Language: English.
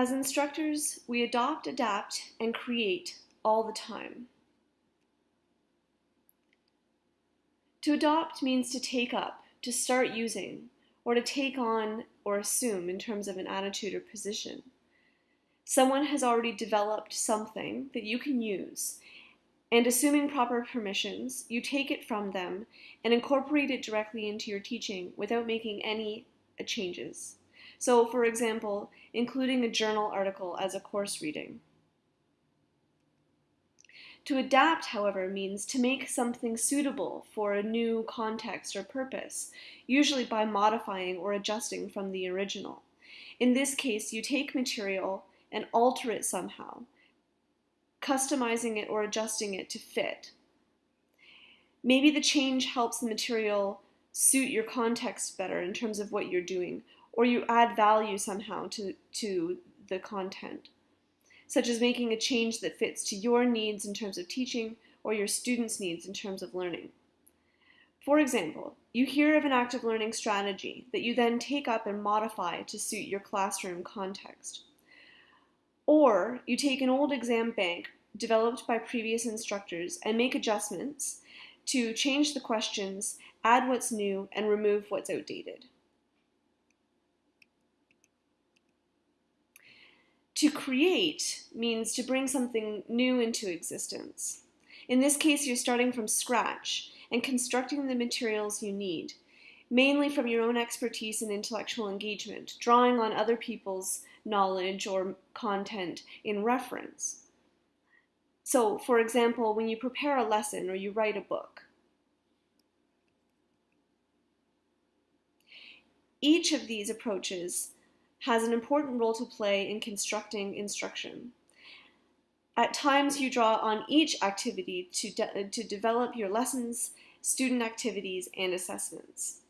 As instructors, we adopt, adapt, and create all the time. To adopt means to take up, to start using, or to take on or assume in terms of an attitude or position. Someone has already developed something that you can use, and assuming proper permissions, you take it from them and incorporate it directly into your teaching without making any changes. So, for example, including a journal article as a course reading. To adapt, however, means to make something suitable for a new context or purpose, usually by modifying or adjusting from the original. In this case, you take material and alter it somehow, customizing it or adjusting it to fit. Maybe the change helps the material suit your context better in terms of what you're doing, or you add value somehow to, to the content, such as making a change that fits to your needs in terms of teaching or your students' needs in terms of learning. For example, you hear of an active learning strategy that you then take up and modify to suit your classroom context. Or you take an old exam bank developed by previous instructors and make adjustments to change the questions, add what's new, and remove what's outdated. To create means to bring something new into existence. In this case, you're starting from scratch and constructing the materials you need, mainly from your own expertise and intellectual engagement, drawing on other people's knowledge or content in reference. So, for example, when you prepare a lesson or you write a book, each of these approaches has an important role to play in constructing instruction. At times, you draw on each activity to, de to develop your lessons, student activities, and assessments.